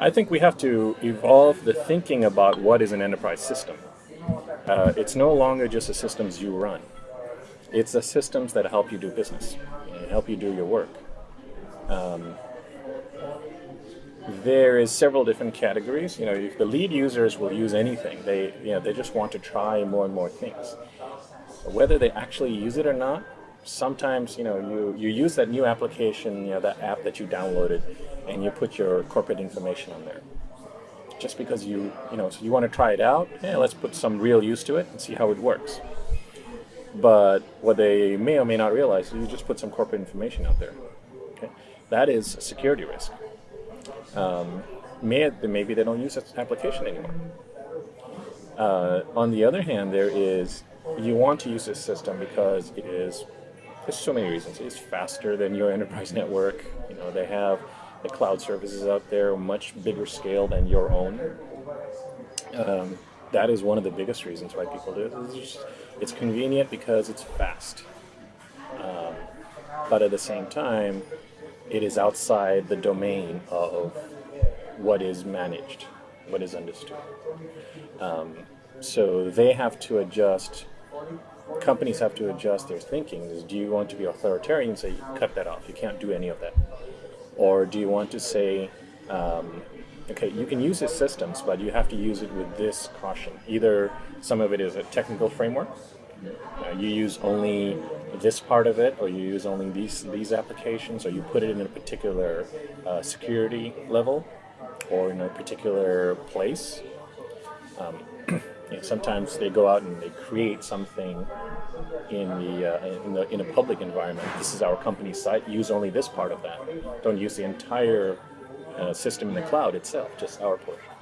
I think we have to evolve the thinking about what is an enterprise system. Uh, it's no longer just the systems you run. It's the systems that help you do business, and help you do your work. Um, there is several different categories. You know, if the lead users will use anything, they you know they just want to try more and more things. Whether they actually use it or not, sometimes you know you you use that new application, you know that app that you downloaded, and you put your corporate information on there. Just because you you know so you want to try it out, yeah, let's put some real use to it and see how it works. But what they may or may not realize is you just put some corporate information out there. Okay, that is a security risk um, may, maybe they don't use this application anymore. Uh, on the other hand, there is you want to use this system because it is there's so many reasons. It's faster than your enterprise network. You know they have the cloud services out there much bigger scale than your own. Um, that is one of the biggest reasons why people do it. It's, just, it's convenient because it's fast. Um, but at the same time, it is outside the domain of what is managed, what is understood. Um, so they have to adjust, companies have to adjust their thinking. Is, do you want to be authoritarian and say, cut that off, you can't do any of that? Or do you want to say, um, okay, you can use these systems, but you have to use it with this caution. Either some of it is a technical framework, uh, you use only this part of it, or you use only these these applications, or you put it in a particular uh, security level, or in a particular place. Um, you know, sometimes they go out and they create something in the, uh, in the in a public environment. This is our company site. Use only this part of that. Don't use the entire uh, system in the cloud itself. Just our portion.